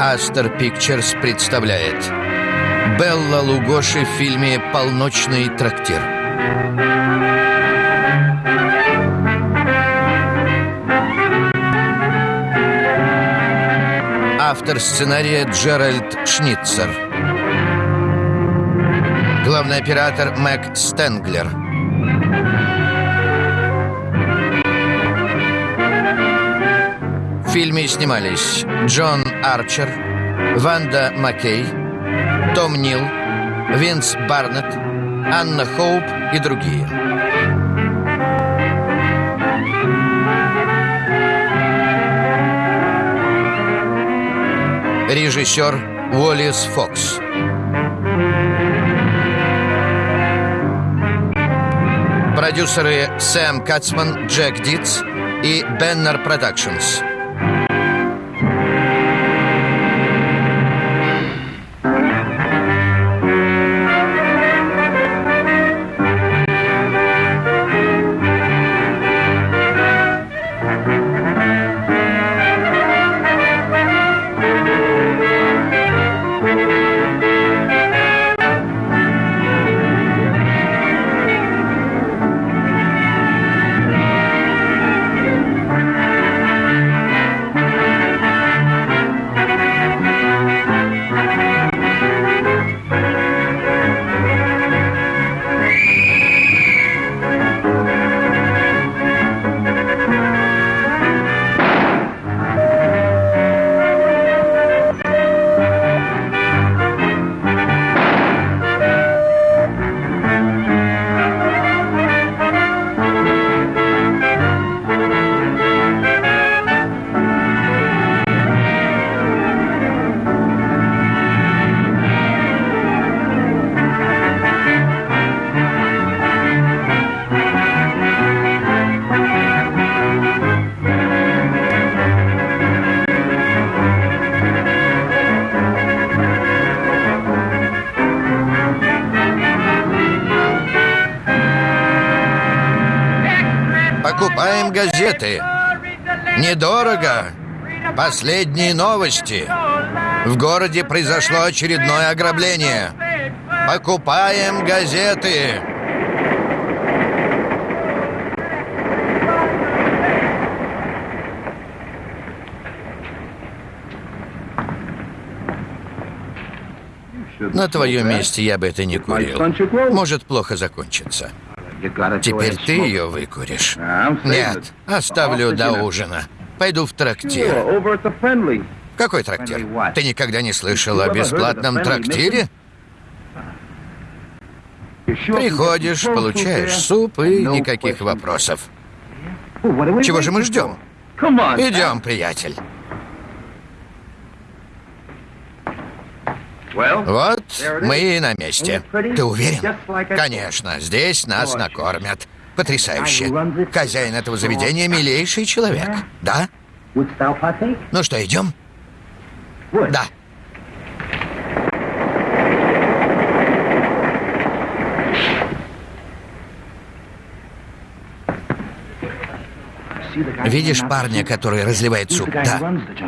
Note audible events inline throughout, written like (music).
Астер Пикчерс представляет Белла Лугоши в фильме «Полночный трактир». Автор сценария Джеральд Шницер. Главный оператор Мэг Стенглер. Фильме снимались Джон Арчер, Ванда Маккей, Том Нил, Винс Барнетт, Анна Хоуп и другие. Режиссер Уоллес Фокс. Продюсеры Сэм Кацман, Джек Дитс и Беннер Продакшнс. Газеты. Недорого. Последние новости. В городе произошло очередное ограбление. Покупаем газеты. На твоем месте я бы это не курил. Может плохо закончиться. Теперь ты ее выкуришь. Нет, оставлю до ужина. Пойду в трактир. Какой трактир? Ты никогда не слышал о бесплатном трактире? Приходишь, получаешь суп и никаких вопросов. Чего же мы ждем? Идем, приятель. Вот мы и на месте. Ты уверен? Конечно, здесь нас накормят. Потрясающе. Хозяин этого заведения милейший человек. Да? Ну что, идем? Да. Видишь парня, который разливает суп? Да.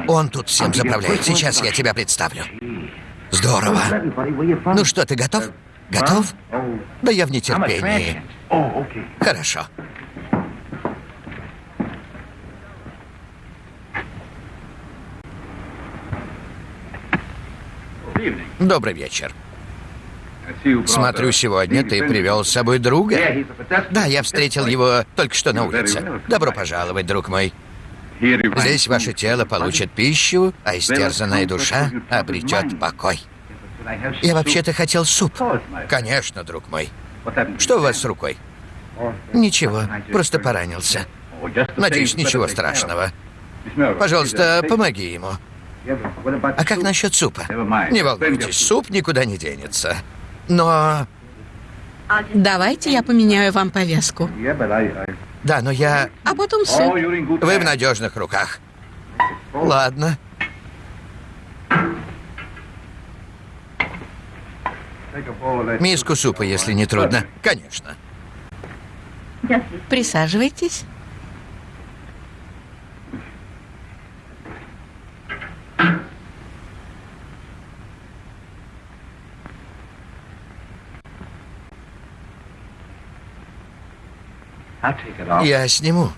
Он тут всем заправляет. Сейчас я тебя представлю. Здорово. Ну что, ты готов? Готов? Да я в нетерпении. Хорошо. Добрый вечер. Смотрю, сегодня ты привел с собой друга. Да, я встретил его только что на улице. Добро пожаловать, друг мой. Здесь ваше тело получит пищу, а истерзанная душа обретет покой. Я вообще-то хотел суп. Конечно, друг мой. Что у вас с рукой? Ничего, просто поранился. Надеюсь, ничего страшного. Пожалуйста, помоги ему. А как насчет супа? Не волнуйтесь, суп никуда не денется. Но... Давайте я поменяю вам повязку. Да, но я... А потом суп. Вы в надежных руках. Ладно. Миску супа, если не трудно. Конечно. Присаживайтесь. Я сниму.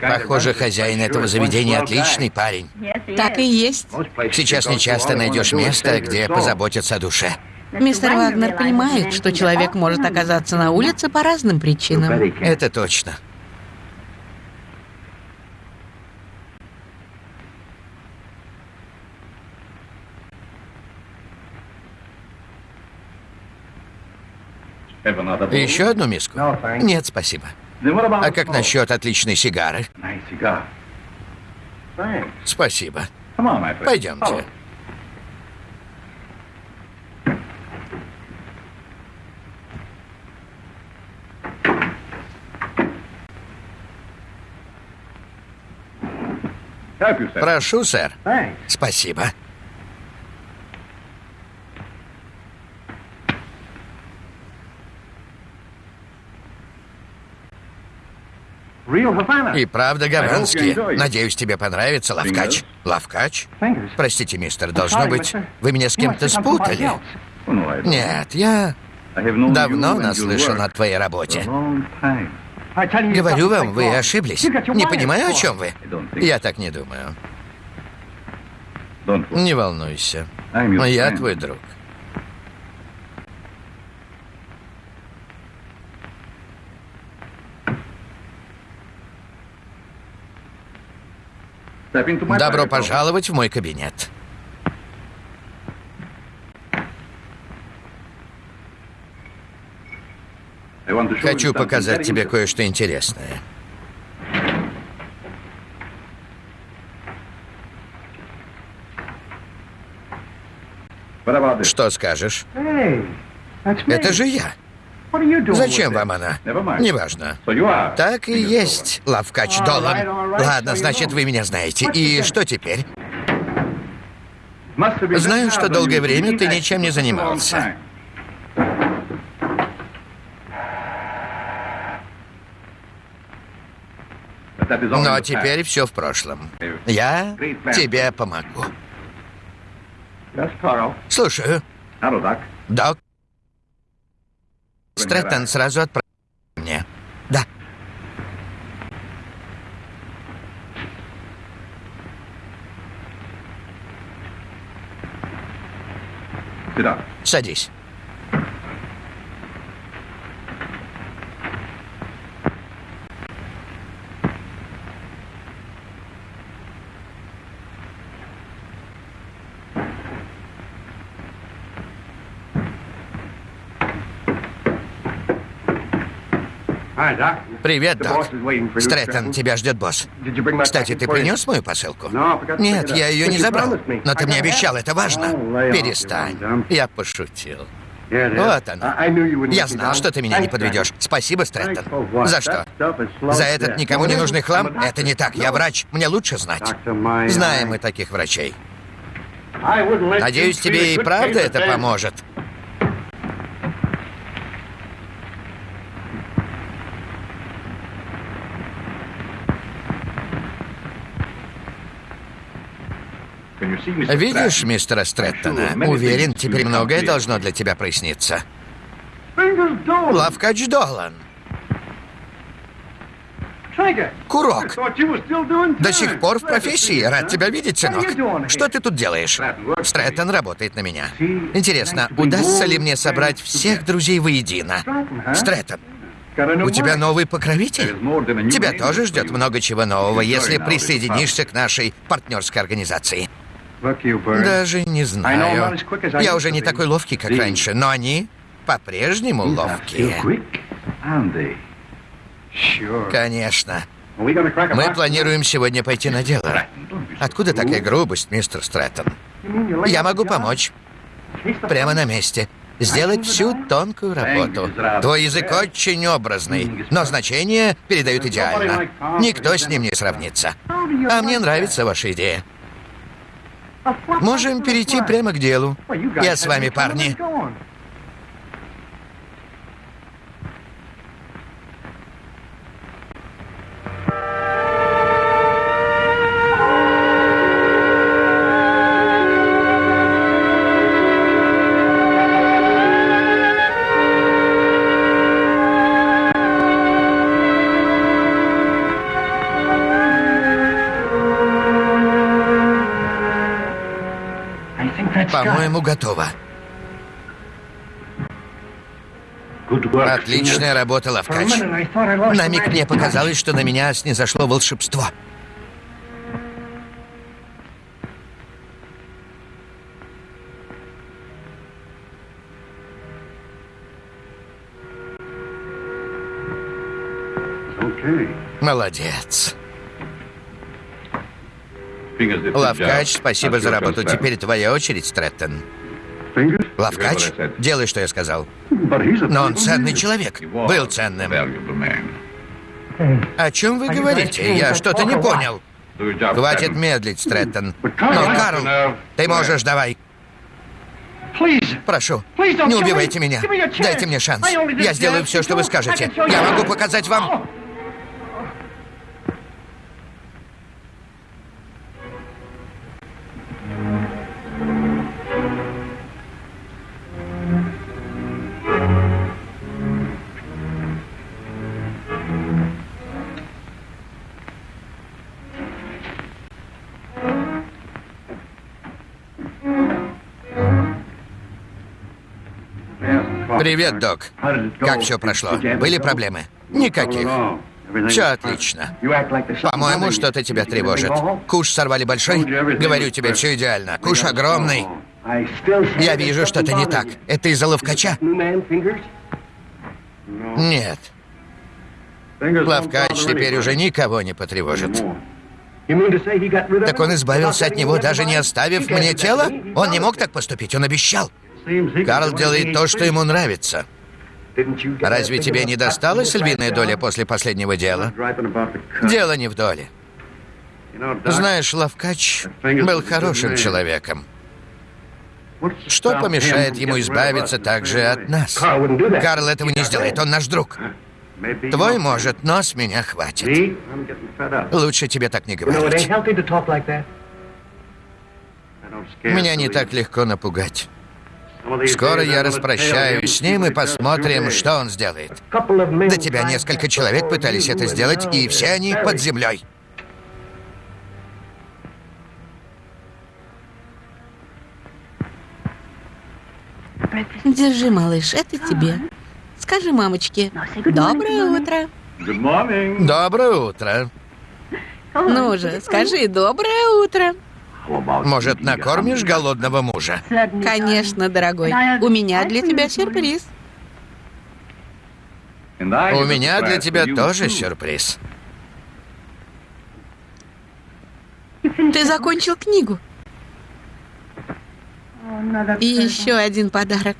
Похоже, хозяин этого заведения отличный парень. Так и есть. Сейчас нечасто найдешь место, где позаботятся о душе. Мистер Вагнер понимает, что человек может оказаться на улице по разным причинам. Это точно. Еще одну миску? Нет, спасибо. А как насчет отличной сигары? Спасибо. Пойдемте. Прошу, сэр. Спасибо. И правда гаванские. Надеюсь, тебе понравится, Лавкач. Лавкач? Простите, мистер, должно быть, вы меня с кем-то спутали. Нет, я давно наслышан о твоей работе. Говорю вам, вы ошиблись. Не понимаю, о чем вы. Я так не думаю. Не волнуйся. Я твой друг. Добро пожаловать в мой кабинет. Хочу показать тебе кое-что интересное. Что скажешь? Это же я. Зачем вам она? Неважно. Так и есть, Лавкач Долан. Ладно, значит, вы меня знаете. И что теперь? Знаю, что долгое время ты ничем не занимался. Но теперь все в прошлом. Я тебе помогу. Слушаю. Док. Стрэттон сразу отправил мне. Да. Садись. Привет, Док. Стрэттон, тебя ждет босс. Кстати, ты принес мою посылку? Нет, я ее не забрал. Но ты мне обещал, это важно. Перестань. Я пошутил. Вот она. Я знал, что ты меня не подведешь. Спасибо, Стрэттон. За что? За этот никому не нужный хлам? Это не так. Я врач. Мне лучше знать. Знаем мы таких врачей. Надеюсь, тебе и правда это поможет. Видишь мистера Стрэттона? Уверен, теперь многое должно для тебя проясниться. Лавкач Долан. Курок. До сих пор в профессии. Рад тебя видеть, сынок. Что ты тут делаешь? Стрэттон работает на меня. Интересно, удастся ли мне собрать всех друзей воедино? Стрэттон, у тебя новый покровитель? Тебя тоже ждет много чего нового, если присоединишься к нашей партнерской организации. Даже не знаю. Я уже не такой ловкий, как раньше, но они по-прежнему ловкие. Конечно. Мы планируем сегодня пойти на дело. Откуда такая грубость, мистер Стрэттон? Я могу помочь. Прямо на месте. Сделать всю тонкую работу. Твой язык очень образный, но значение передают идеально. Никто с ним не сравнится. А мне нравится ваша идея. Можем перейти прямо к делу. Я с вами, парни. По-моему, готово. Отличная работа, Лавкач. На миг мне показалось, что на меня снизошло волшебство. Молодец. Лавкач, спасибо за работу. Теперь твоя очередь, Стрэттон. Лавкач, делай, что я сказал. Но он ценный человек. Был ценным. О чем вы говорите? Я что-то не понял. Хватит медлить, Стрэттон. Но, Карл, ты можешь, давай. Прошу, не убивайте меня. Дайте мне шанс. Я сделаю все, что вы скажете. Я могу показать вам... Привет, док. Как все прошло? Были проблемы? Никаких. Все отлично. По-моему, что-то тебя тревожит. Куш сорвали большой? Говорю тебе, все идеально. Куш огромный. Я вижу, что-то не так. Это из-за ловкача? Нет. Ловкач теперь уже никого не потревожит. Так он избавился от него, даже не оставив мне тело? Он не мог так поступить, он обещал. Карл делает то, что ему нравится. Разве тебе не досталась львиная доля после последнего дела? Дело не в доле. Знаешь, Лавкач был хорошим человеком. Что помешает ему избавиться также от нас? Карл этого не сделает, он наш друг. Твой может, но с меня хватит. Лучше тебе так не говорить. Меня не так легко напугать. Скоро я распрощаюсь с ним и посмотрим, что он сделает. До тебя несколько человек пытались это сделать, и все они под землей. Держи, малыш, это тебе. Скажи мамочке. Доброе утро. Доброе утро. Ну же, скажи доброе утро. Может, накормишь голодного мужа? Конечно, дорогой. У меня для тебя сюрприз. У меня для тебя тоже сюрприз. Ты закончил книгу. И еще один подарок.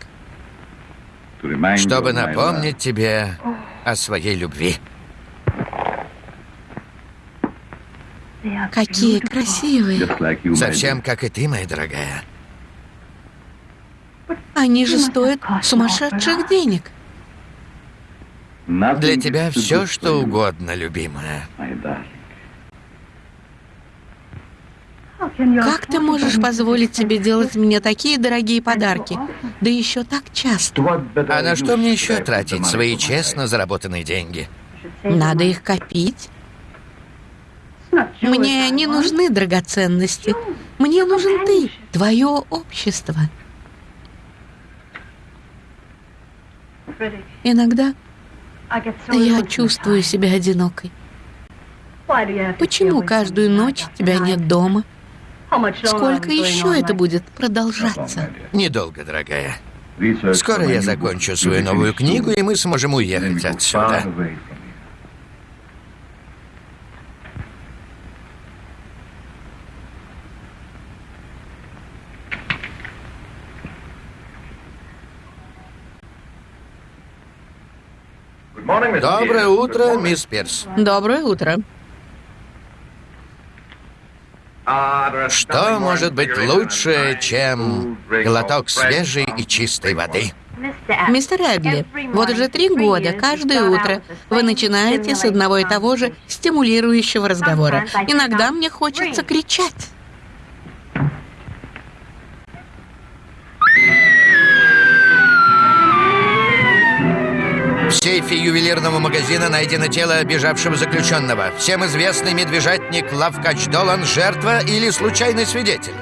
Чтобы напомнить тебе о своей любви. Какие красивые. Совсем как и ты, моя дорогая. Они же стоят сумасшедших денег. Для тебя все, что угодно, любимая. Как ты можешь позволить себе делать мне такие дорогие подарки? Да еще так часто. А на что мне еще тратить свои честно заработанные деньги? Надо их копить. Мне не нужны драгоценности. Мне нужен ты, твое общество. Иногда я чувствую себя одинокой. Почему каждую ночь тебя нет дома? Сколько еще это будет продолжаться? Недолго, дорогая. Скоро я закончу свою новую книгу, и мы сможем уехать отсюда. Доброе утро, мисс Пирс. Доброе утро. Что может быть лучше, чем глоток свежей и чистой воды? Мистер Эдли, вот уже три года, каждое утро вы начинаете с одного и того же стимулирующего разговора. Иногда мне хочется кричать. В сейфе ювелирного магазина найдено тело бежавшего заключенного. Всем известный медвежатник Лавкач Долан – жертва или случайный свидетель?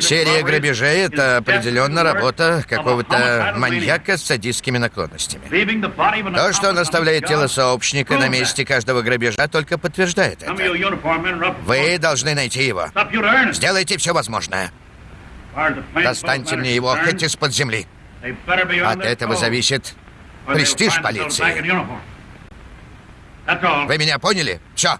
Серия грабежей — это определенно работа какого-то маньяка с садистскими наклонностями. То, что он оставляет тело сообщника на месте каждого грабежа, только подтверждает это. Вы должны найти его. Сделайте все возможное. Достаньте мне его хоть из-под земли. От этого зависит престиж полиции. Вы меня поняли? Все.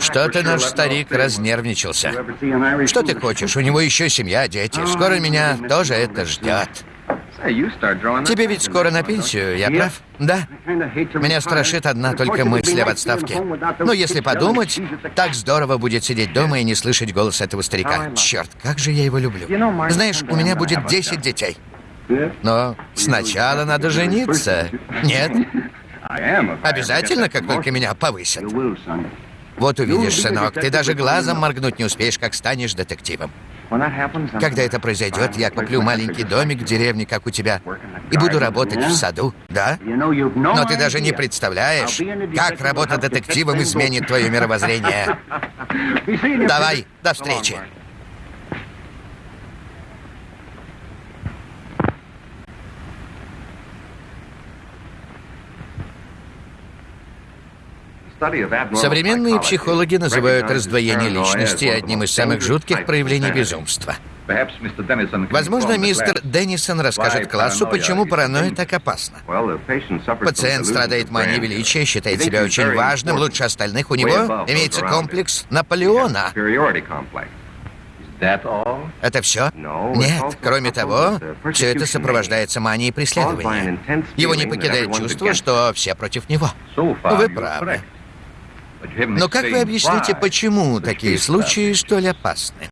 Что-то наш старик разнервничался. Что ты хочешь? У него еще семья, дети. Скоро меня тоже это ждет. Тебе ведь скоро на пенсию, я прав? Да. Меня страшит одна только мысль об отставке. Но если подумать, так здорово будет сидеть дома и не слышать голос этого старика. Черт, как же я его люблю. Знаешь, у меня будет 10 детей. Но сначала надо жениться. Нет? Обязательно, как только меня повысят. Вот увидишь, сынок, ты даже глазом моргнуть не успеешь, как станешь детективом. Когда это произойдет, я куплю маленький домик в деревне, как у тебя, и буду работать в саду, да? Но ты даже не представляешь, как работа детективом изменит твое мировоззрение. Давай, до встречи. Современные психологи называют раздвоение личности одним из самых жутких проявлений безумства. Возможно, мистер Деннисон расскажет классу, почему паранойя так опасна. Пациент страдает манией величия, считает себя очень важным, лучше остальных. У него имеется комплекс Наполеона. Это все? Нет. Кроме того, все это сопровождается манией преследования. Его не покидает чувство, что все против него. Вы правы. Но как вы объясните, почему такие случаи столь опасны?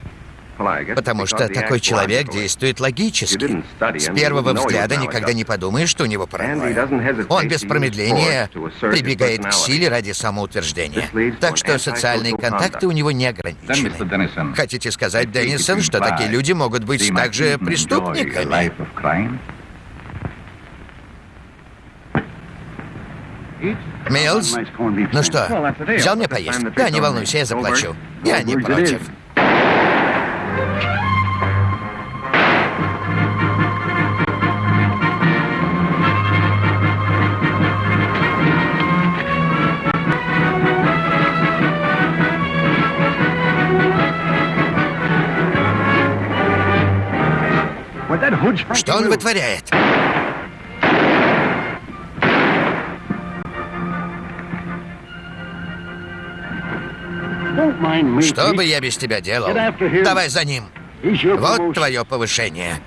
Потому что такой человек действует логически. С первого взгляда никогда не подумаешь, что у него паранойя. Он без промедления прибегает к силе ради самоутверждения. Так что социальные контакты у него не ограничены. Хотите сказать, Деннисон, что такие люди могут быть также преступниками? Милс? Ну что, взял мне поесть? Да, не волнуйся, я заплачу. Я не против. Что он вытворяет? Что бы я без тебя делал? Давай за ним. Вот твое повышение.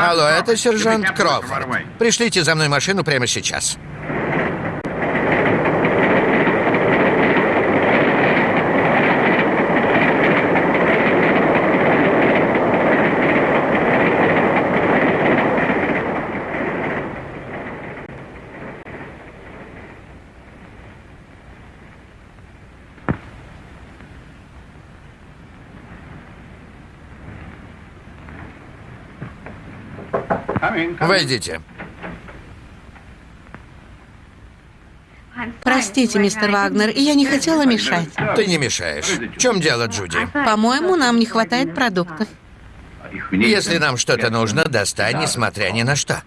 Алло, это сержант Кроуфорд. Пришлите за мной машину прямо сейчас. Войдите. Простите, мистер Вагнер, я не хотела мешать. Ты не мешаешь. В чем дело, Джуди? По-моему, нам не хватает продуктов. Если нам что-то нужно, достань, несмотря ни на что.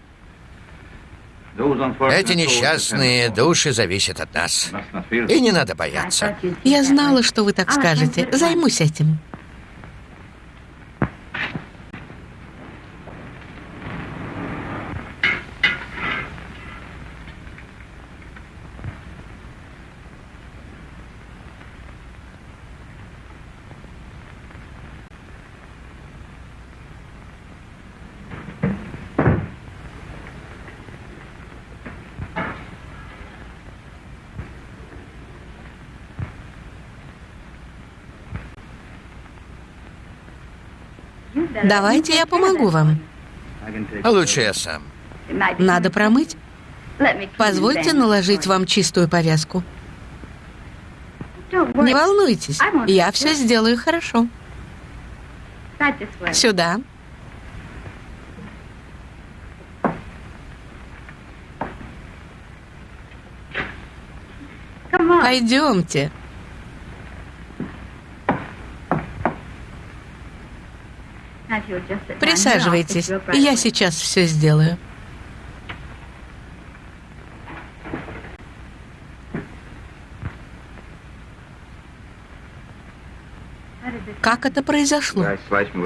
Эти несчастные души зависят от нас. И не надо бояться. Я знала, что вы так скажете. Займусь этим. Давайте я помогу вам. Лучше я сам. Надо промыть. Позвольте наложить вам чистую повязку. Не волнуйтесь, я все сделаю хорошо. Сюда. Пойдемте. Присаживайтесь, я сейчас все сделаю. Как это произошло?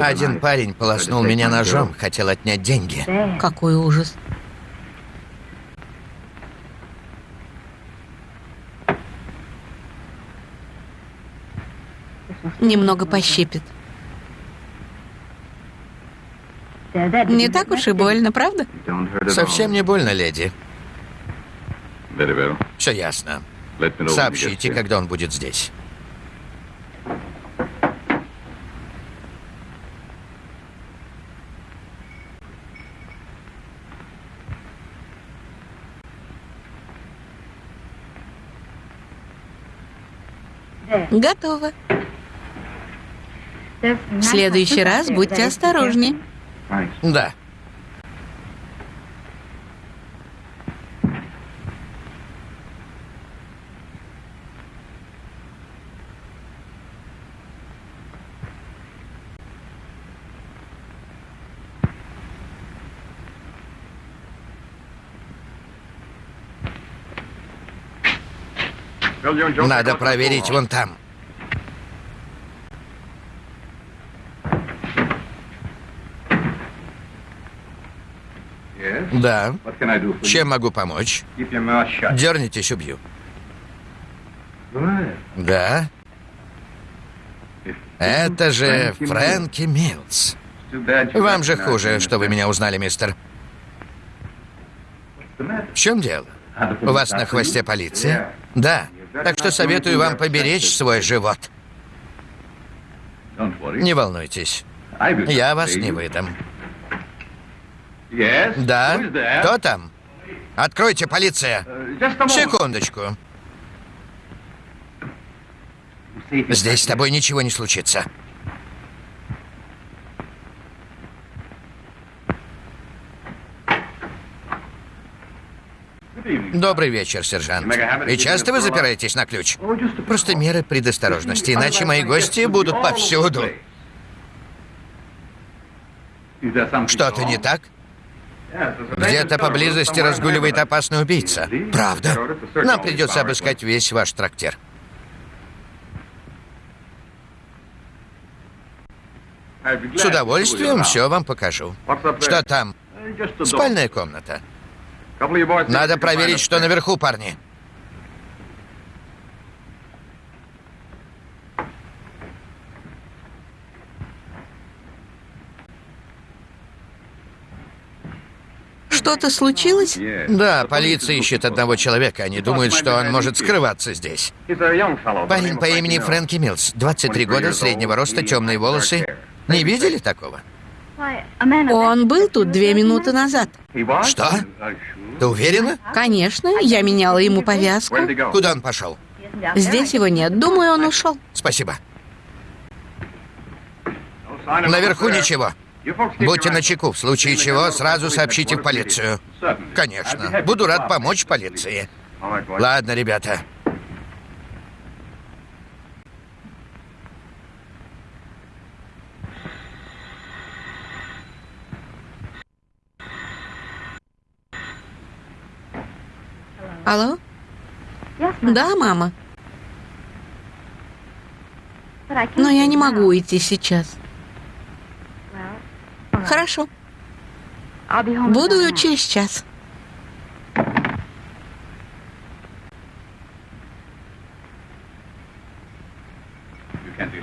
Один парень полоснул меня ножом, хотел отнять деньги. Какой ужас. Немного пощипит. Не так уж и больно, правда? Совсем не больно, леди. Все ясно. Сообщите, когда он будет здесь. Готово. В следующий раз будьте осторожнее. Да. Надо проверить вон там. Да. Чем могу помочь? Дернитесь, убью. Да. Это же Фрэнки Милс. Вам же хуже, что вы меня узнали, мистер. В чем дело? У вас на хвосте полиция? Да. Так что советую вам поберечь свой живот. Не волнуйтесь. Я вас не выдам. Да? Кто там? Откройте, полиция. Секундочку. Здесь с тобой ничего не случится. Добрый вечер, сержант. И часто вы запираетесь на ключ? Просто меры предосторожности, иначе мои гости будут повсюду. Что-то не так? Где-то поблизости разгуливает опасный убийца. Правда? Нам придется обыскать весь ваш трактир. С удовольствием все вам покажу. Что там? Спальная комната. Надо проверить, что наверху, парни. Что-то случилось? Да, полиция ищет одного человека. Они думают, что он может скрываться здесь. Парень по имени Фрэнки Милс. 23 года, среднего роста, темные волосы. Не видели такого? Он был тут две минуты назад. Что? Ты уверена? Конечно, я меняла ему повязку. Куда он пошел? Здесь его нет. Думаю, он ушел. Спасибо. Наверху ничего. Будьте начеку. В случае чего, сразу сообщите в полицию. Конечно. Буду рад помочь полиции. Ладно, ребята. Алло? Да, мама. Но я не могу уйти сейчас. Хорошо. Буду через час.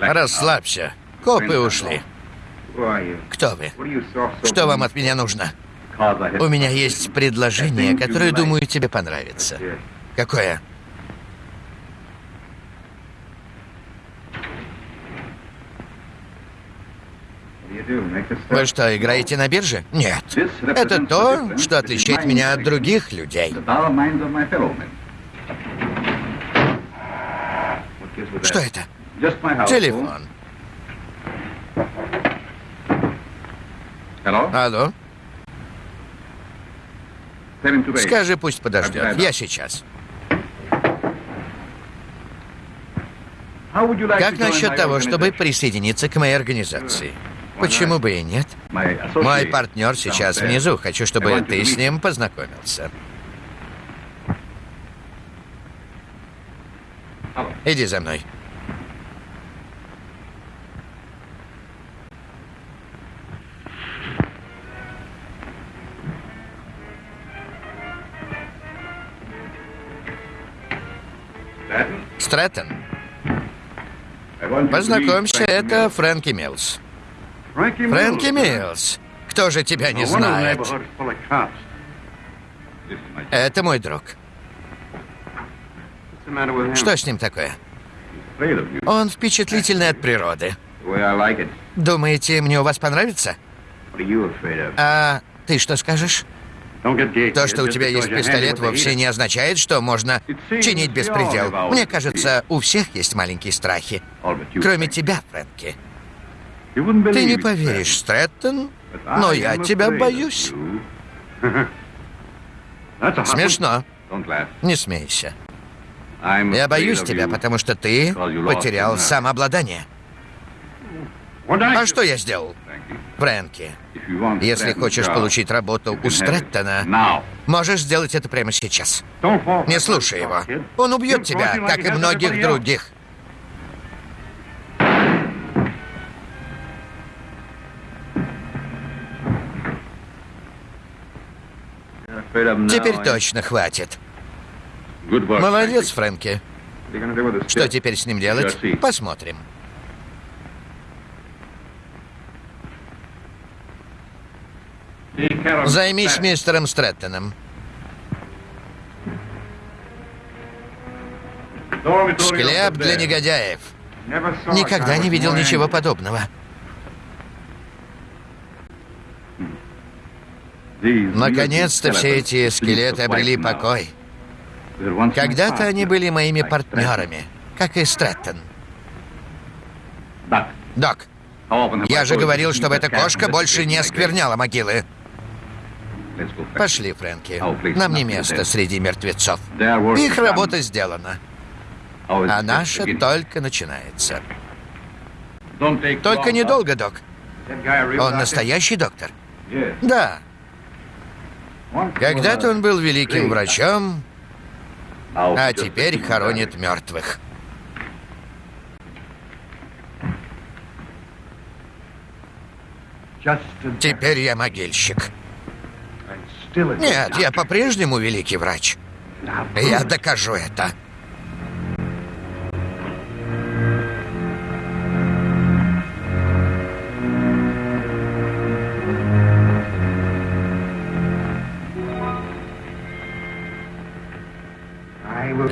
Расслабься. Копы ушли. Кто вы? Что вам от меня нужно? У меня есть предложение, которое, думаю, тебе понравится. Какое? Вы что, играете на бирже? Нет. Это то, что отличает меня от других людей. Что это? Телефон. Алло? Скажи, пусть подождет. Я сейчас. Как насчет того, чтобы присоединиться к моей организации? Почему бы и нет? Мой партнер сейчас внизу. Хочу, чтобы ты с ним познакомился. Иди за мной. Стрэттон. Познакомься, это Фрэнки Милс. Фрэнки Милс. Кто же тебя не знает? Это мой друг. Что с ним такое? Он впечатлительный от природы. Думаете, мне у вас понравится? А ты что скажешь? То, что у тебя есть пистолет, вовсе не означает, что можно чинить беспредел. Мне кажется, у всех есть маленькие страхи. Кроме тебя, Фрэнки. Ты не поверишь, Стрэттон, но я тебя боюсь. (laughs) Смешно. Не смейся. Я боюсь тебя, потому что ты потерял самообладание. А что я сделал? Фрэнки, если хочешь получить работу у Стрэттона, можешь сделать это прямо сейчас. Не слушай его. Он убьет тебя, как и многих других. Теперь точно хватит. Молодец, Фрэнки. Что теперь с ним делать? Посмотрим. Займись мистером Стрэттоном. Склеп для негодяев. Никогда не видел ничего подобного. Наконец-то все эти скелеты обрели покой. Когда-то они были моими партнерами, как и Стрэттон. Док, я же говорил, чтобы эта кошка больше не оскверняла могилы. Пошли, Фрэнки. Нам не место среди мертвецов. Их работа сделана. А наша только начинается. Только недолго, док. Он настоящий доктор? Да. Когда-то он был великим врачом, а теперь хоронит мертвых. Теперь я могильщик. Нет, я по-прежнему великий врач. Я докажу это.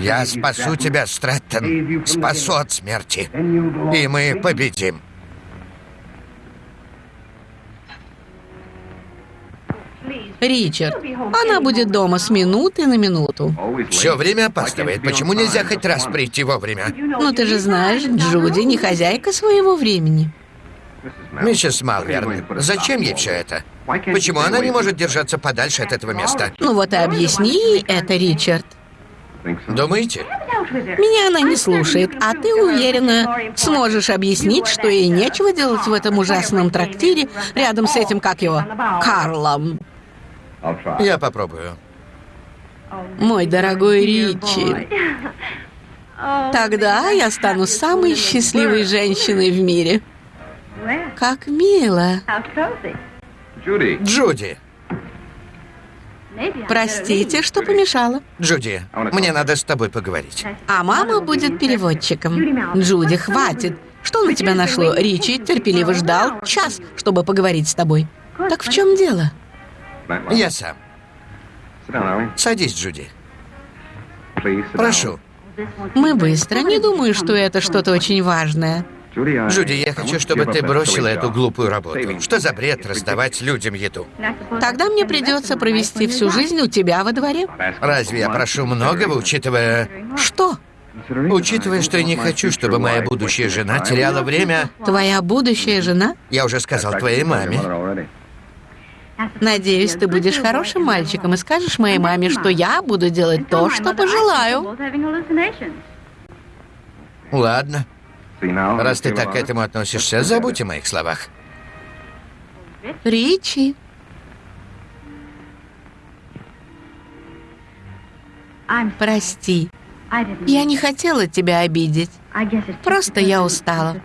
Я спасу тебя, Стрэттон. Спасу от смерти. И мы победим. Ричард, она будет дома с минуты на минуту. Все время опаздывает. Почему нельзя хоть раз прийти вовремя? Ну, ты же знаешь, Джуди не хозяйка своего времени. Миссис Малверн, зачем ей все это? Почему она не может держаться подальше от этого места? Ну вот и объясни ей это, Ричард. Думаете? Меня она не слушает, а ты уверена, сможешь объяснить, что ей нечего делать в этом ужасном трактире рядом с этим, как его, Карлом. Я попробую. Мой дорогой Ричи. Тогда я стану самой счастливой женщиной в мире. Как мило. Джуди. Простите, что помешала. Джуди, мне надо с тобой поговорить. А мама будет переводчиком. Джуди, хватит. Что на тебя нашло? Ричи терпеливо ждал час, чтобы поговорить с тобой. Так в чем дело? Я сам. Садись, Джуди. Прошу. Мы быстро. Не думаю, что это что-то очень важное. Джуди, я хочу, чтобы ты бросила эту глупую работу. Что за бред раздавать людям еду? Тогда мне придется провести всю жизнь у тебя во дворе. Разве я прошу многого, учитывая... Что? Учитывая, что я не хочу, чтобы моя будущая жена теряла время... Твоя будущая жена? Я уже сказал твоей маме. Надеюсь, ты будешь хорошим мальчиком и скажешь моей маме, что я буду делать то, что пожелаю. Ладно. Раз ты так к этому относишься, забудь о моих словах. Ричи. Прости. Я не хотела тебя обидеть. Просто я устала.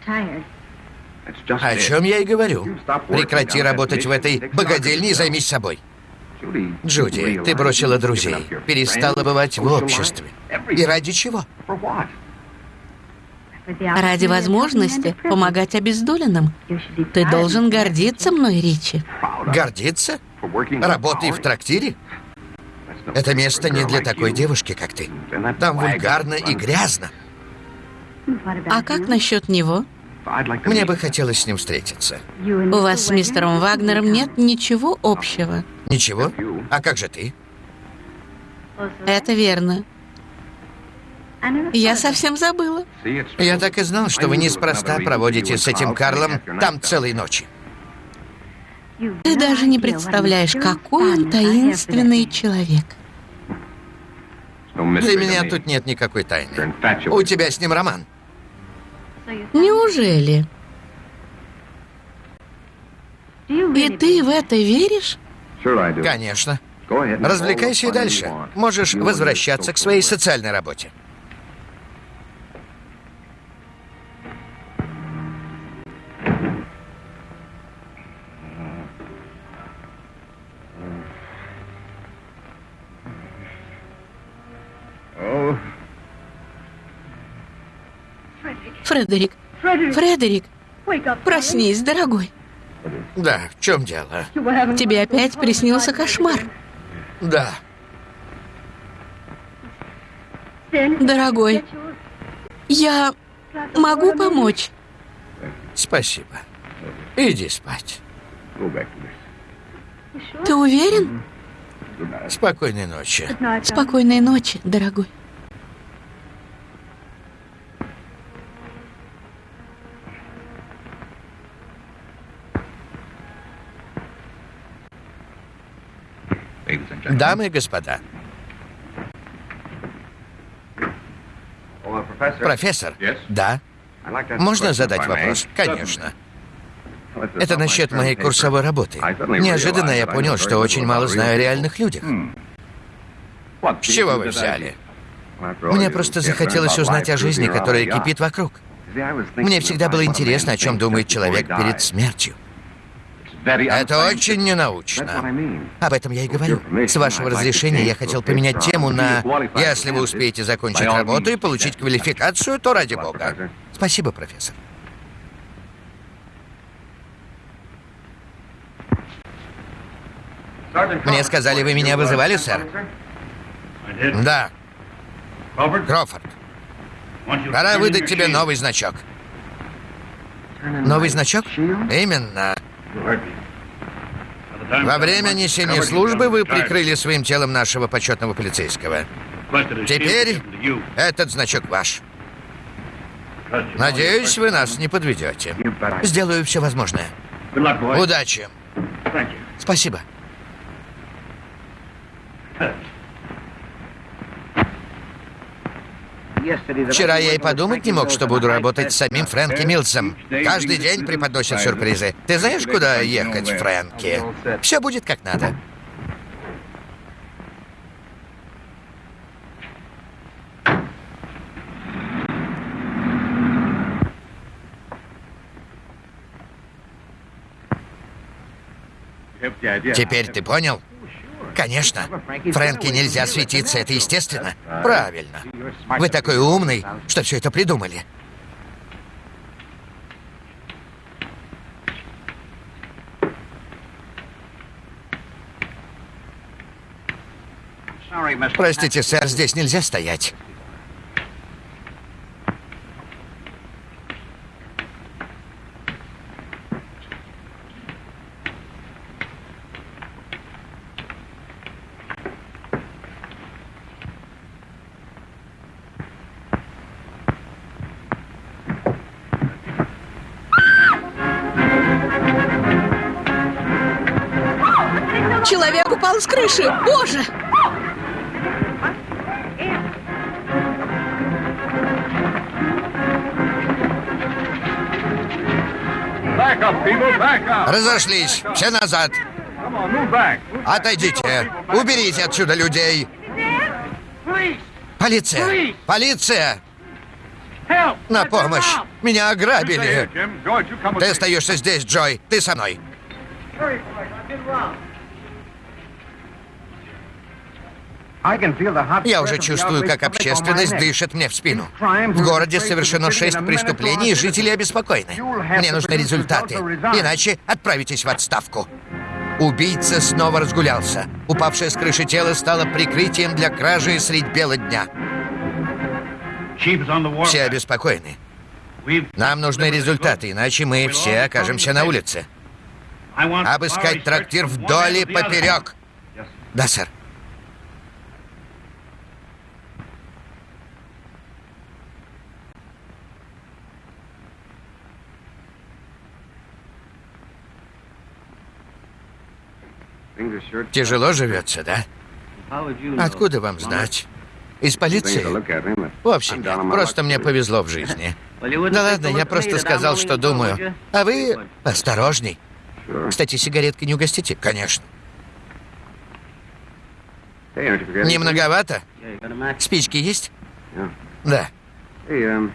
О чем я и говорю. Прекрати работать в этой богадельне и займись собой. Джуди, ты бросила друзей, перестала бывать в обществе. И ради чего? Ради возможности помогать обездоленным. Ты должен гордиться мной, Ричи. Гордиться? Работай в трактире? Это место не для такой девушки, как ты. Там вульгарно и грязно. А как насчет него? Мне бы хотелось с ним встретиться. У вас с мистером Вагнером нет ничего общего. Ничего? А как же ты? Это верно. Я совсем забыла. Я так и знал, что вы неспроста проводите с этим Карлом там целые ночи. Ты даже не представляешь, какой он таинственный человек. Для меня тут нет никакой тайны. У тебя с ним роман. Неужели? И ты в это веришь? Конечно. Развлекайся и дальше. Можешь возвращаться к своей социальной работе. Фредерик, Фредерик, проснись, дорогой. Да, в чем дело? Тебе опять приснился кошмар. Да. Дорогой, я могу помочь? Спасибо. Иди спать. Ты уверен? Спокойной ночи. Спокойной ночи, дорогой. Дамы и господа. Профессор? Да. Можно задать вопрос? Конечно. Это насчет моей курсовой работы. Неожиданно я понял, что очень мало знаю о реальных людях. С чего вы взяли? Мне просто захотелось узнать о жизни, которая кипит вокруг. Мне всегда было интересно, о чем думает человек перед смертью. Это очень ненаучно. Об этом я и говорю. С вашего разрешения я хотел поменять тему на «Если вы успеете закончить работу и получить квалификацию, то ради бога». Спасибо, профессор. Мне сказали, вы меня вызывали, сэр? Да. Крофорд. Пора выдать тебе новый значок. Новый значок? Именно. Во время несения службы вы прикрыли своим телом нашего почетного полицейского. Теперь этот значок ваш. Надеюсь, вы нас не подведете. Сделаю все возможное. Удачи. Спасибо. Вчера я и подумать не мог, что буду работать с самим Фрэнки Милсом. Каждый день преподносят сюрпризы. Ты знаешь, куда ехать, Фрэнки? Все будет как надо. Теперь ты понял? Конечно. Фрэнки нельзя светиться, это естественно. Правильно. Вы такой умный, что все это придумали. Простите, сэр, здесь нельзя стоять. С крыши! Боже! Разошлись. Все назад. Отойдите. Уберите отсюда людей. Полиция! Полиция! На помощь! Меня ограбили! Ты остаешься здесь, Джой. Ты со мной. Я уже чувствую, как общественность дышит мне в спину. В городе совершено шесть преступлений, и жители обеспокоены. Мне нужны результаты, иначе отправитесь в отставку. Убийца снова разгулялся. Упавшее с крыши тело стало прикрытием для кражи средь бела дня. Все обеспокоены. Нам нужны результаты, иначе мы все окажемся на улице. Обыскать трактир вдоль и поперек. Да, сэр. Тяжело живется, да? Откуда вам знать? Из полиции? Вовсе нет. Просто мне повезло в жизни. Да ладно, я просто сказал, что думаю. А вы осторожней. Кстати, сигаретки не угостите? Конечно. Не многовато? Спички есть? Да.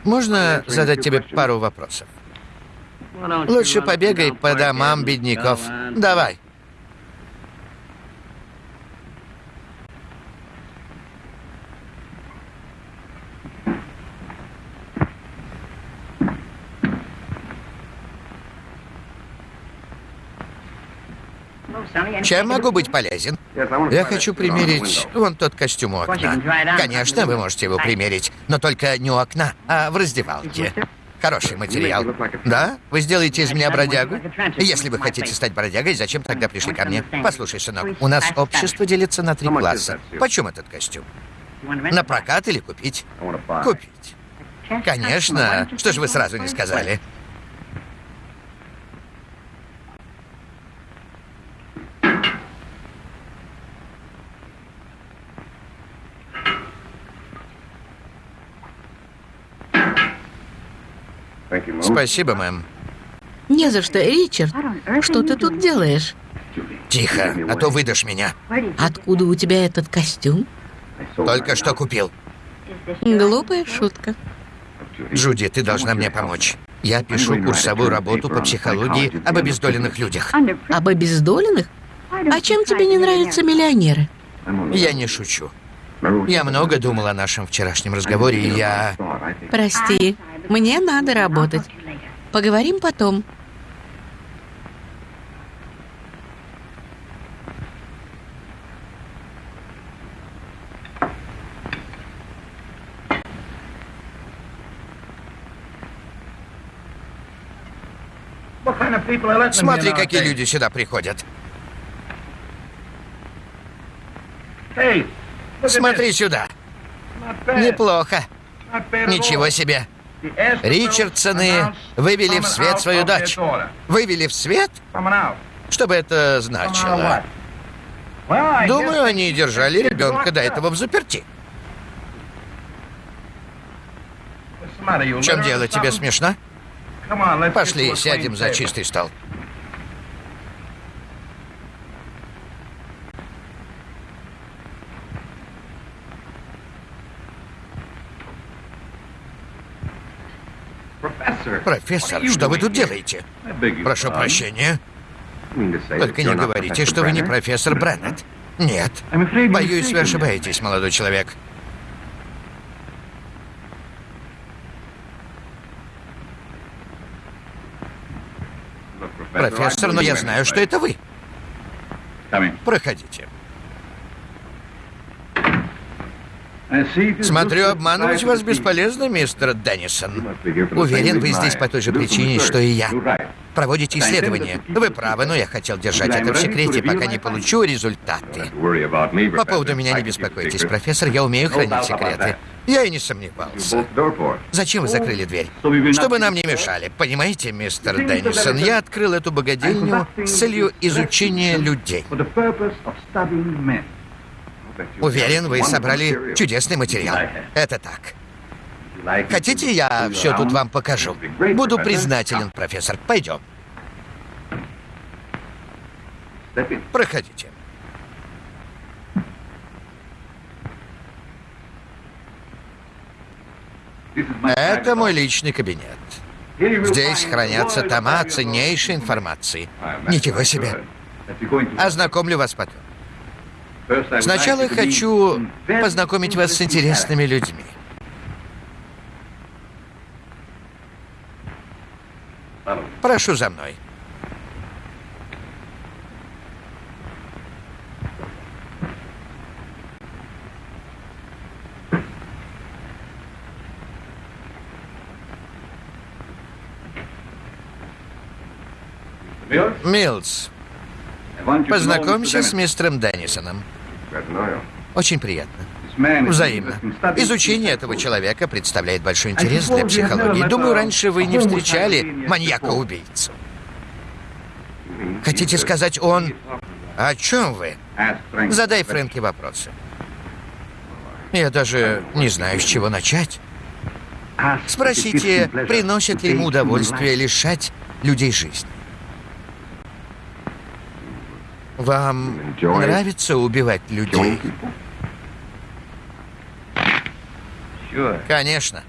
Можно задать тебе пару вопросов? Лучше побегай по домам бедняков. Давай. Чем могу быть полезен? Я хочу примерить вон тот костюм у окна. Конечно, вы можете его примерить, но только не у окна, а в раздевалке. Хороший материал. Да? Вы сделаете из меня бродягу? Если вы хотите стать бродягой, зачем тогда пришли ко мне? Послушай, сынок, у нас общество делится на три класса. Почем этот костюм? На прокат или купить? Купить. Конечно. Что же вы сразу не сказали? Спасибо, мэм. Не за что, Ричард. Что ты тут делаешь? Тихо, а то выдашь меня. Откуда у тебя этот костюм? Только что купил. Глупая шутка. Джуди, ты должна мне помочь. Я пишу курсовую работу по психологии об обездоленных людях. Об обездоленных? А чем тебе не нравятся миллионеры? Я не шучу. Я много думал о нашем вчерашнем разговоре, и я... Прости, мне надо работать. Поговорим потом. Смотри, какие люди сюда приходят. Смотри сюда. Неплохо. Ничего себе. Ричардсоны вывели в свет свою дочь. Вывели в свет? Что бы это значило? Думаю, они держали ребенка до этого в заперти. В чем дело? Тебе смешно? Пошли, сядем за чистый стол. Профессор, что вы тут делаете? Прошу прощения. Только не говорите, что вы не профессор Бреннет. Нет. Боюсь, вы ошибаетесь, молодой человек. Профессор, но я знаю, что это вы. Проходите. Смотрю, обманывать вас бесполезно, мистер Деннисон. Уверен, вы здесь по той же причине, что и я. Проводите исследования. Вы правы, но я хотел держать это в секрете, пока не получу результаты. По поводу меня не беспокойтесь, профессор, я умею хранить секреты. Я и не сомневался. Зачем вы закрыли дверь? Чтобы нам не мешали. Понимаете, мистер Деннисон, я открыл эту богадельню с целью изучения людей. Уверен, вы собрали чудесный материал. Это так. Хотите, я все тут вам покажу? Буду признателен, профессор. Пойдем. Проходите. Это мой личный кабинет. Здесь хранятся тома ценнейшей информации. Ничего себе. Ознакомлю вас потом. Сначала хочу познакомить вас с интересными людьми. Прошу за мной. Милс, познакомься с мистером Деннисоном. Очень приятно. Взаимно. Изучение этого человека представляет большой интерес для психологии. Думаю, раньше вы не встречали маньяка-убийцу. Хотите сказать, он... О чем вы? Задай Фрэнке вопросы. Я даже не знаю, с чего начать. Спросите, приносит ли ему удовольствие лишать людей жизни. Вам нравится убивать людей? Конечно.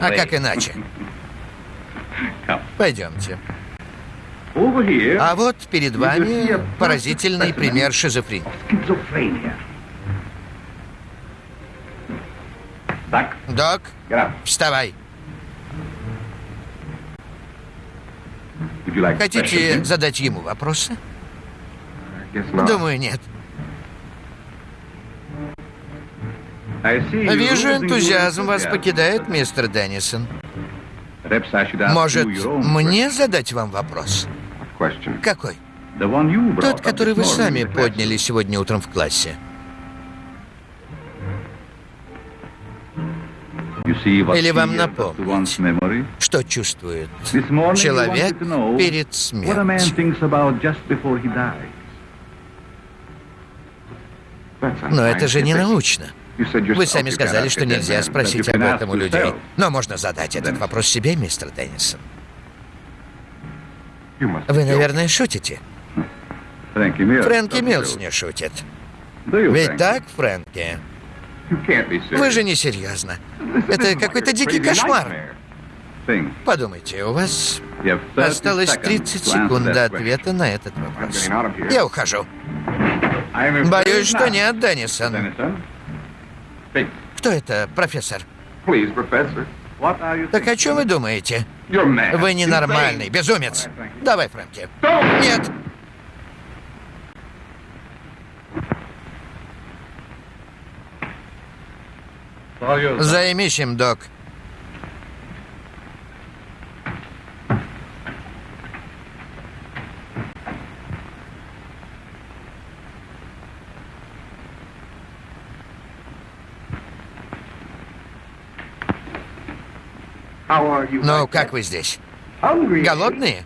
А как иначе? (laughs) Пойдемте. А вот перед вами поразительный пример шизофрении. Док, вставай. Хотите задать ему вопросы? Думаю, нет. Вижу, энтузиазм вас покидает, мистер Деннисон. Может, мне задать вам вопрос? Какой? Тот, который вы сами подняли сегодня утром в классе. Или вам напомнить, что чувствует человек перед смертью? Но это же не научно. Вы сами сказали, что нельзя спросить об этом у людей. Но можно задать этот вопрос себе, мистер Деннисон. Вы, наверное, шутите? Фрэнки Милс не шутит. Ведь так, Фрэнки? Вы же не серьезно. Это какой-то дикий кошмар. Подумайте, у вас осталось 30 секунд до ответа на этот вопрос. Я ухожу. Боюсь, что нет, Деннисон. Кто это, профессор? Так о чем вы думаете? Вы ненормальный, безумец. Давай, Фрэнки. Нет. Займись им, док. Ну, как вы здесь? Голодные?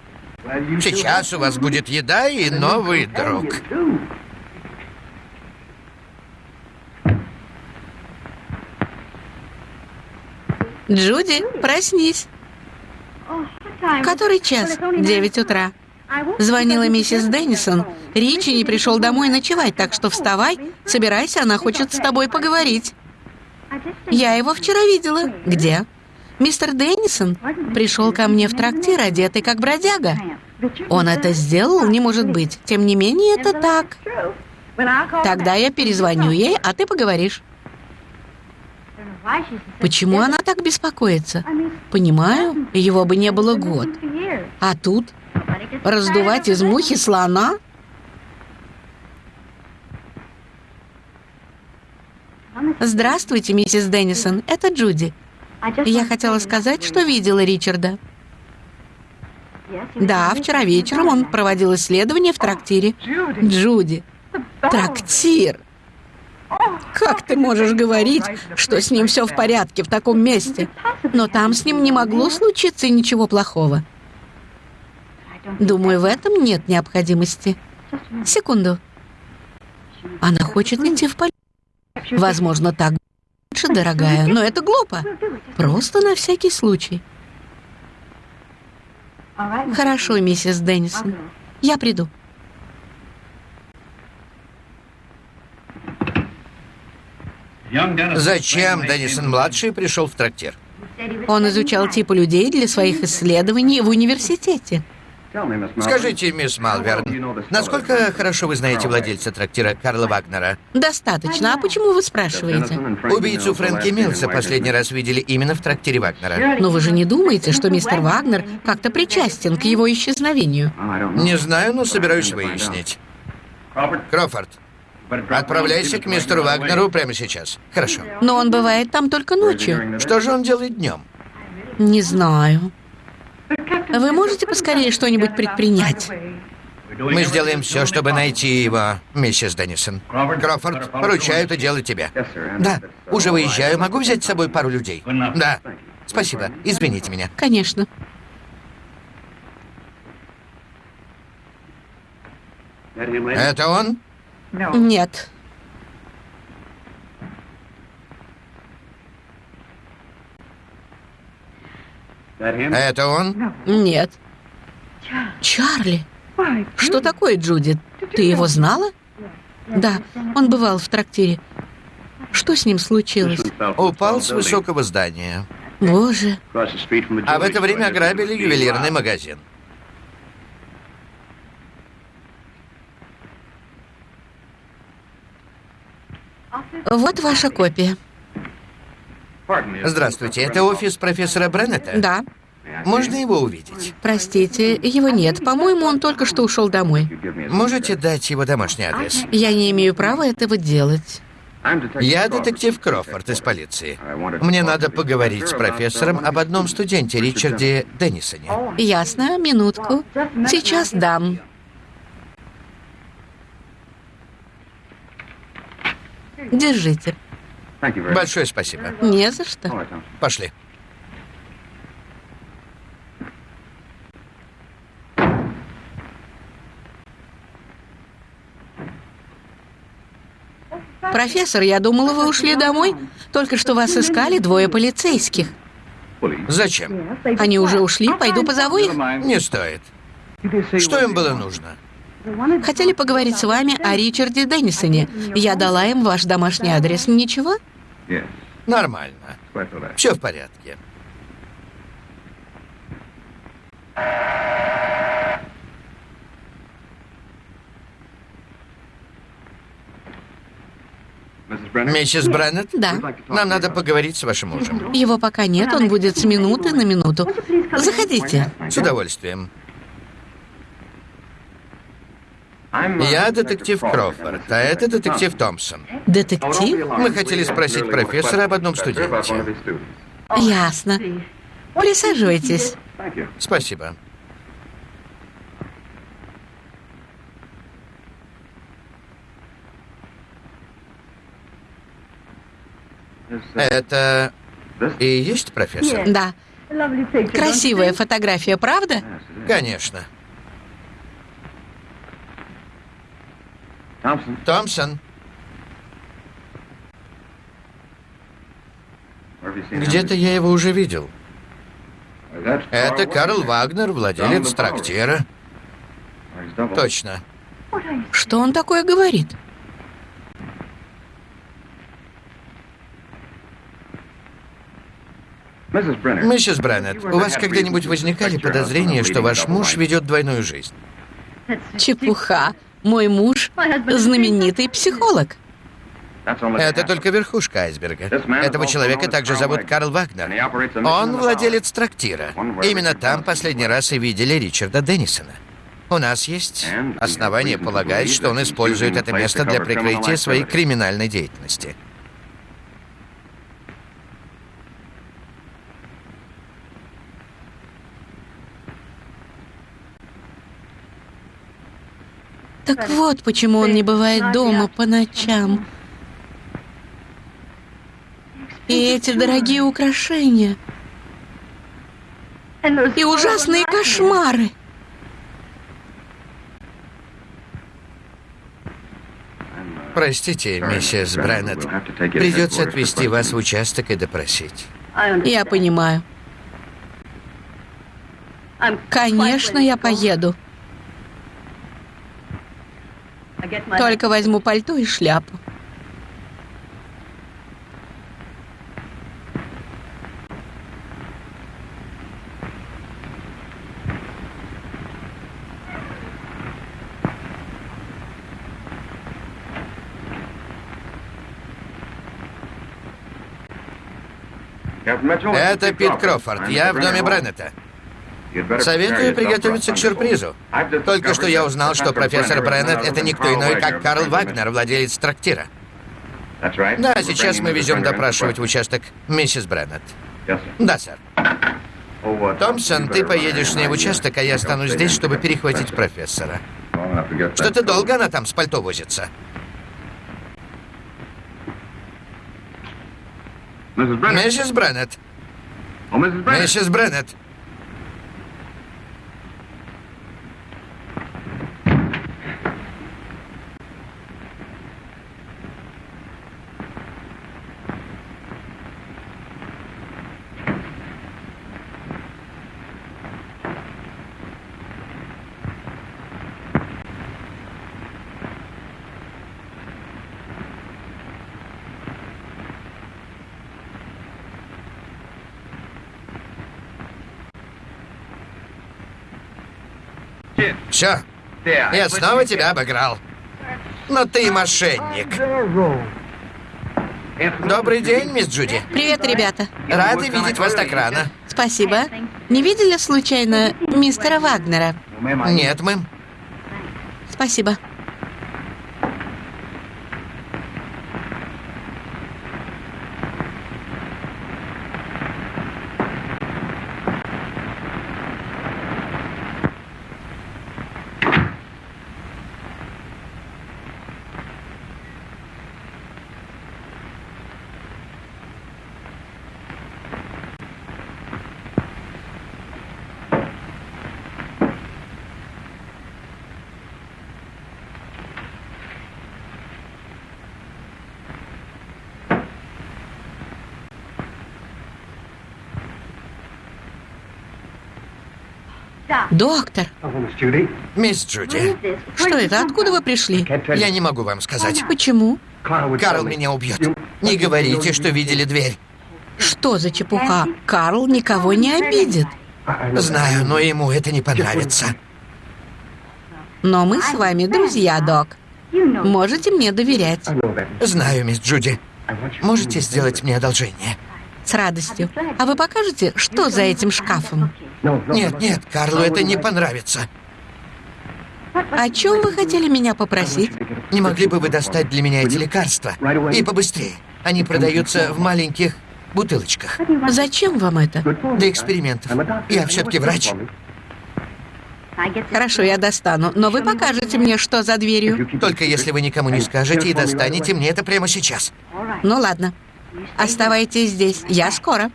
Сейчас у вас будет еда и новый друг. Джуди, проснись. Который час? Девять утра. Звонила миссис Деннисон. Ричи не пришел домой ночевать, так что вставай, собирайся, она хочет с тобой поговорить. Я его вчера видела. Где? Мистер Деннисон пришел ко мне в трактир, одетый как бродяга. Он это сделал? Не может быть. Тем не менее, это так. Тогда я перезвоню ей, а ты поговоришь. Почему она так беспокоится? Понимаю, его бы не было год. А тут раздувать из мухи слона? Здравствуйте, миссис Деннисон. Это Джуди. Я хотела сказать, что видела Ричарда. Да, вчера вечером он проводил исследование в трактире. Джуди. Трактир. Как ты можешь говорить, что с ним все в порядке в таком месте? Но там с ним не могло случиться ничего плохого. Думаю, в этом нет необходимости. Секунду. Она хочет идти в полицию. Возможно, так лучше, дорогая, но это глупо. Просто на всякий случай. Хорошо, миссис Деннисон. Я приду. Зачем Деннисон-младший пришел в трактир? Он изучал типы людей для своих исследований в университете. Скажите, мисс Малверн, насколько хорошо вы знаете владельца трактира Карла Вагнера? Достаточно. А почему вы спрашиваете? Убийцу Фрэнки Милса последний раз видели именно в трактире Вагнера. Но вы же не думаете, что мистер Вагнер как-то причастен к его исчезновению? Не знаю, но собираюсь выяснить. Крофорд, отправляйся к мистеру Вагнеру прямо сейчас. Хорошо. Но он бывает там только ночью. Что же он делает днем? Не знаю. Вы можете поскорее что-нибудь предпринять? Мы сделаем все, чтобы найти его, миссис Деннисон. Крофорд, поручаю это дело тебе. Да, уже выезжаю. Могу взять с собой пару людей? Да. Спасибо. Извините меня. Конечно. Это он? Нет. Это он? Нет. Чарли. Что такое, Джуди? Ты его знала? Да, он бывал в трактире. Что с ним случилось? Упал с высокого здания. Боже. А в это время ограбили ювелирный магазин. Вот ваша копия. Здравствуйте, это офис профессора Бреннета? Да. Можно его увидеть? Простите, его нет. По-моему, он только что ушел домой. Можете дать его домашний адрес? Я не имею права этого делать. Я детектив Крофорд из полиции. Мне надо поговорить с профессором об одном студенте, Ричарде Деннисоне. Ясно, минутку. Сейчас дам. Держите. Большое спасибо. Не за что. Пошли. Профессор, я думала, вы ушли домой. Только что вас искали двое полицейских. Зачем? Они уже ушли, пойду позову их. Не стоит. Что им было нужно? Хотели поговорить с вами о Ричарде Деннисоне. Я дала им ваш домашний адрес. Ничего? Нормально. Все в порядке. Миссис Бреннет? Да. Нам надо поговорить с вашим мужем. Его пока нет, он будет с минуты на минуту. Заходите. С удовольствием. Я детектив Крофорд, а это детектив Томпсон. Детектив? Мы хотели спросить профессора об одном студенте. Ясно. Присаживайтесь. Спасибо. Это и есть профессор? Да. Красивая фотография, правда? Конечно. Томпсон. Где-то я его уже видел. Это Карл Вагнер, владелец трактира. Точно. Что он такое говорит? Миссис Бреннет, у вас когда-нибудь возникали подозрения, что ваш муж ведет двойную жизнь? Чепуха. Мой муж — знаменитый психолог. Это только верхушка айсберга. Этого человека также зовут Карл Вагнер. Он владелец трактира. Именно там последний раз и видели Ричарда Деннисона. У нас есть основания полагать, что он использует это место для прикрытия своей криминальной деятельности. Так вот, почему он не бывает дома по ночам. И эти дорогие украшения. И ужасные кошмары. Простите, миссис Бреннет. Придется отвезти вас в участок и допросить. Я понимаю. Конечно, я поеду. Только возьму пальто и шляпу. Это Пит Крофорд. Я в доме Бреннета. Советую приготовиться к сюрпризу. Только что я узнал, что профессор Бреннет — это никто иной, как Карл Вагнер, владелец трактира. Да, сейчас мы везем допрашивать в участок миссис Бреннет. Да, сэр. Томпсон, ты поедешь с ней в участок, а я останусь здесь, чтобы перехватить профессора. Что-то долго она там с пальто возится. Миссис Бреннет. Миссис Бреннет. Все. Я снова тебя обыграл. Но ты мошенник. Добрый день, мисс Джуди. Привет, ребята. Рады видеть вас так рано. Спасибо. Не видели случайно мистера Вагнера? Нет, мэм. Спасибо. Доктор, Мисс Джуди, что это? Откуда вы пришли? я не могу вам сказать. Почему? Карл меня убьет. Не говорите, что видели дверь. Что за чепуха? Карл никого не обидит. Знаю, но ему это не понравится. Но мы с вами друзья, док. Можете мне доверять. Знаю, мисс Джуди. Можете сделать мне одолжение? С радостью. А вы покажете, что за этим шкафом? Нет, нет, Карлу это не понравится. О чем вы хотели меня попросить? Не могли бы вы достать для меня эти лекарства? И побыстрее. Они продаются в маленьких бутылочках. Зачем вам это? Для экспериментов. Я все-таки врач. Хорошо, я достану. Но вы покажете мне, что за дверью. Только если вы никому не скажете и достанете мне это прямо сейчас. Ну ладно. Оставайтесь здесь. Я скоро.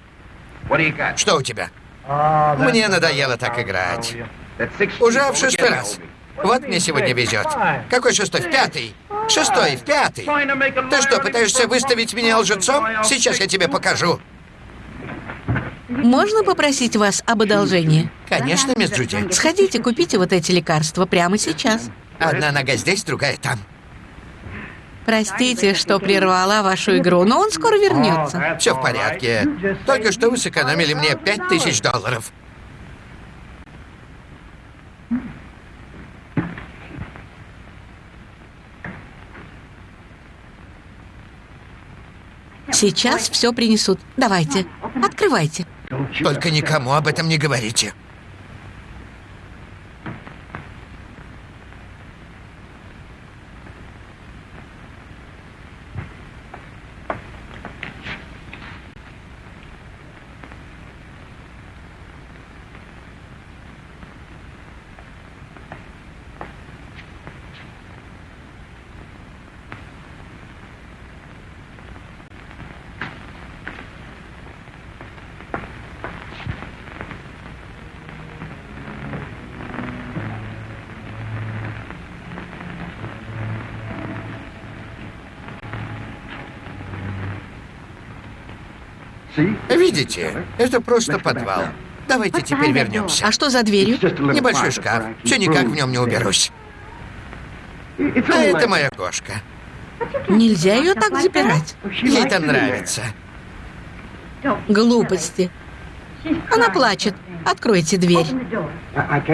Что у тебя? Мне надоело так играть. Уже в шестой раз. Вот мне сегодня везет. Какой шестой? В пятый. Шестой, в пятый. Ты что, пытаешься выставить меня лжецом? Сейчас я тебе покажу. Можно попросить вас об одолжении? Конечно, мисс Джуди. Сходите, купите вот эти лекарства прямо сейчас. Одна нога здесь, другая там. Простите, что прервала вашу игру, но он скоро вернется. Все в порядке. Только что вы сэкономили мне пять тысяч долларов. Сейчас все принесут. Давайте, открывайте. Только никому об этом не говорите. Видите, это просто подвал. Давайте теперь вернемся. А что за дверью? Небольшой шкаф. Все никак в нем не уберусь. А это моя кошка. Нельзя ее так запирать. Ей там нравится. Глупости. Она плачет. Откройте дверь.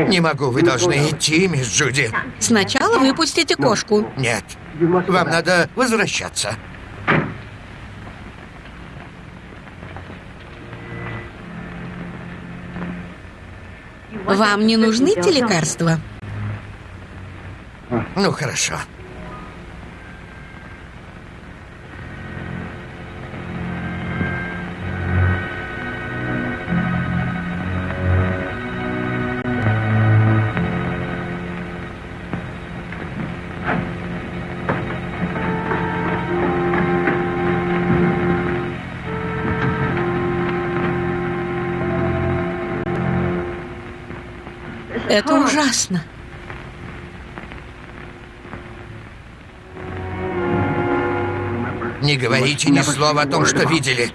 Не могу, вы должны идти, мисс Джуди. Сначала выпустите кошку. Нет, вам надо возвращаться. Вам не нужны те лекарства? Ну, хорошо. Ужасно. Не говорите ни слова о том, что видели.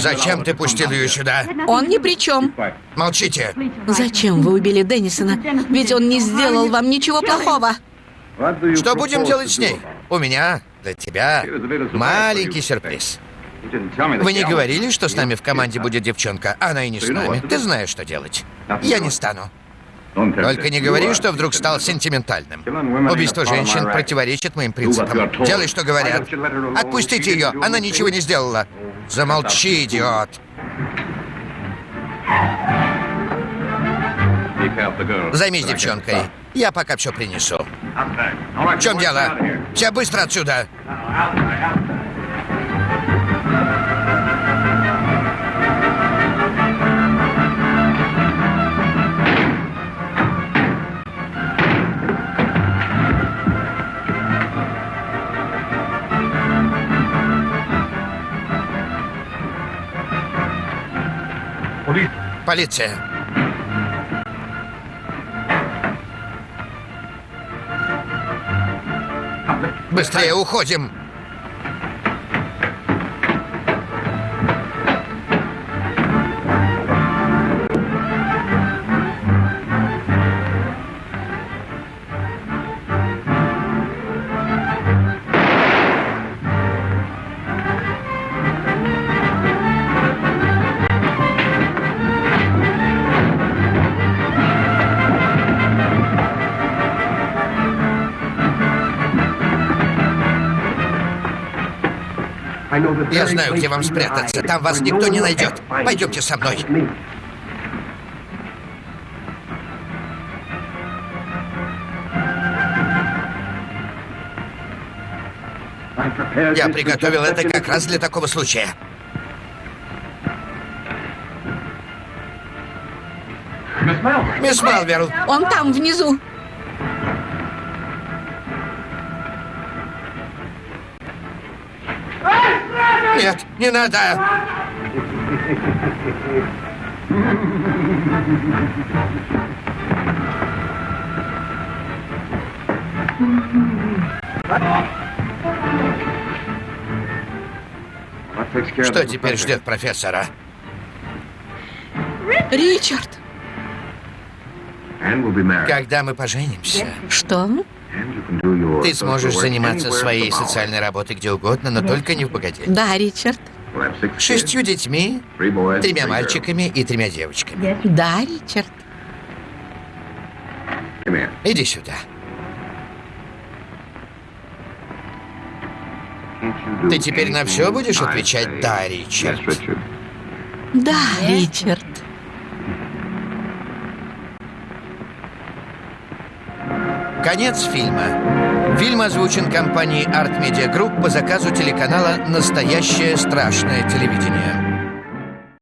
Зачем ты пустил ее сюда? Он ни при чем. Молчите. Зачем вы убили Деннисона? Ведь он не сделал вам ничего плохого. Что будем делать с ней? У меня для тебя маленький сюрприз. Вы не говорили, что с нами в команде будет девчонка? Она и не с нами. Ты знаешь, что делать. Я не стану. Только не говори, что вдруг стал сентиментальным. Убийство женщин противоречит моим принципам. Делай, что говорят. Отпустите ее, она ничего не сделала. Замолчи, идиот. Займись девчонкой. Я пока все принесу. В чем дело? Все быстро отсюда. Полиция. Быстрее уходим. Я знаю, где вам спрятаться. Там вас никто не найдет. Пойдемте со мной. Я приготовил это как раз для такого случая. Мисс Малверл. Он там, внизу. Не надо! Что теперь ждет профессора? Ричард! Когда мы поженимся, Что? ты сможешь заниматься своей социальной работой где угодно, но только не в богате. Да, Ричард. Шестью детьми, тремя мальчиками и тремя девочками. Да, Ричард. Иди сюда. Ты теперь на все будешь отвечать «да, Ричард»? Да, Ричард. Конец фильма. Фильм озвучен компанией Art Media Group по заказу телеканала «Настоящее страшное телевидение».